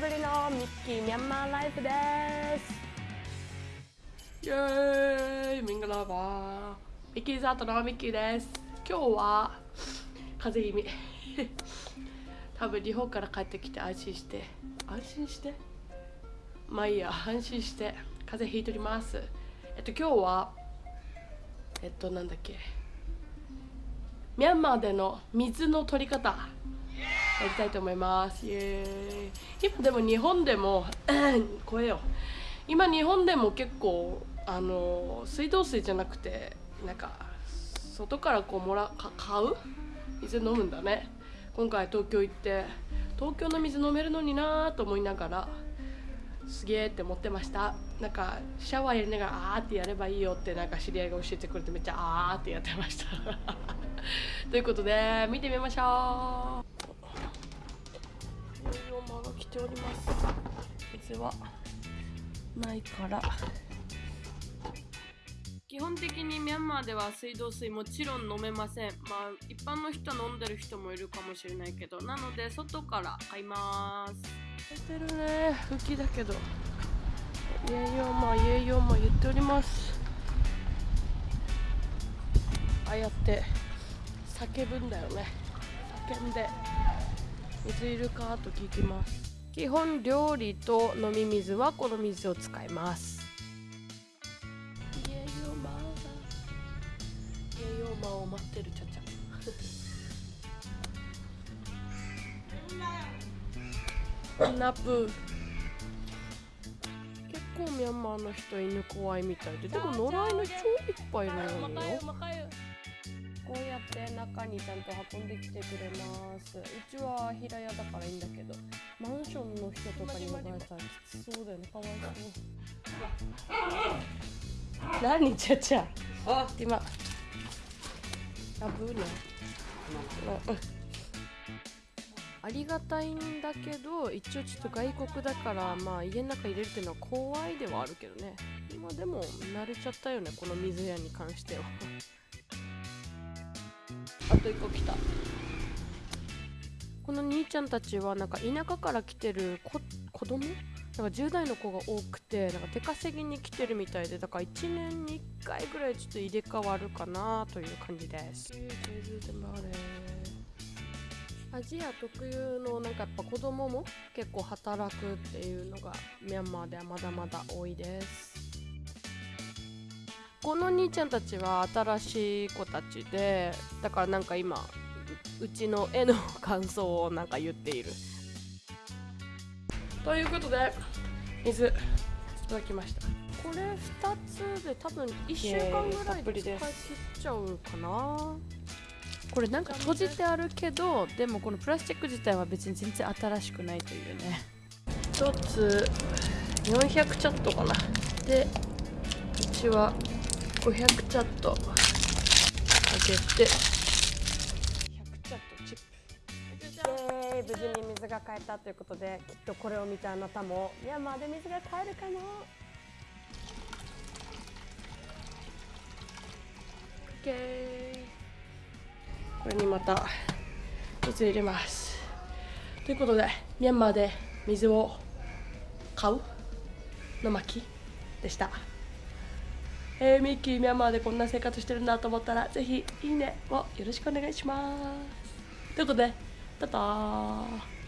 ぶりのミッキーミャンマーライフです。イエーイミングラバー。ミッキーザートのミッキーです。今日は風邪気味。多分日本から帰ってきて安心して。安心して？まあいいや安心して。風邪ひいております。えっと今日はえっとなんだっけ。ミャンマーでの水の取り方。やりたいと思います。イエーイ。今でも日本でも 声よ。今日本でも結構あの水道水じゃなくてなんか外からこうもらか買う？水飲むんだね。今回東京行って東京の水飲めるのになーと思いながらすげえって思ってました。なんかシャワーやりながらあーってやればいいよってなんか知り合いが教えてくれてめっちゃあーってやってました。ということで見てみましょう。馬が来ております水はないから。基本的にミャンマーでは水道水もちろん飲めません。まあ一般の人飲んでる人もいるかもしれないけど。なので外から買います。出てるね。吹きだけど。イエイヨーマイエイヨーマ言っております。ああやって叫ぶんだよね。叫んで水いるかと聞きます。基本料理と飲み水はこの水を使います。イエヨマだイエヨマを待ってるちゃちゃ。ナプ。結構ミャンマーの人犬怖いみたいで。でも野良犬超いっぱいいるのよ。こうやって中にちゃんと運んできてくれます。うちは平屋だからいいんだけどマンションの人とかにもらえたらきつそうだよね。かわいそう。何？ちゃちゃあ。今。あぶね。あ。りがたいんだけど一応ちょっと外国だからまあ家の中入れるっていうのは怖いではあるけどね。まあでも慣れちゃったよねこの水屋に関してはあと1個来た。この兄ちゃんたちはなんか田舎から来てる子子供？なんか10代の子が多くてなんか出稼ぎに来てるみたいでだから1年に1回ぐらいちょっと入れ替わるかなという感じです。アジア特有のなんかやっぱ子供も結構働くっていうのがミャンマーではまだまだ多いです。この兄ちゃんたちは新しい子たちでだからなんか今うちの絵の感想をなんか言っている。ということで水いただきました。これ2つで多分1週間ぐらいで使い切っちゃうかな。これなんか閉じてあるけどでもこのプラスチック自体は別に全然新しくないというね。1つ400チャットかな。でうちは500チャット。かけて。100チャットチップ。イーイ。無事に水が買えたということできっとこれを見たあなたもミャンマーで水が買えるかな？OK これにまた水入れます。ということでミャンマーで水を買うの巻でしたえー、ミッキーミャンマーでこんな生活してるんだと思ったらぜひいいねをよろしくお願いします。ということでタター。